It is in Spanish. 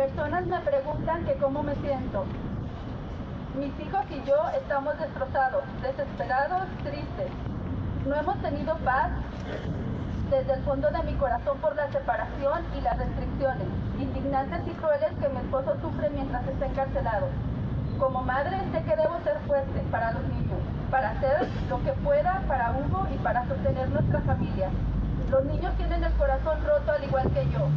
Personas me preguntan que cómo me siento. Mis hijos y yo estamos destrozados, desesperados, tristes. No hemos tenido paz desde el fondo de mi corazón por la separación y las restricciones, indignantes y crueles que mi esposo sufre mientras está encarcelado. Como madre sé que debo ser fuerte para los niños, para hacer lo que pueda para Hugo y para sostener nuestra familia. Los niños tienen el corazón roto al igual que yo.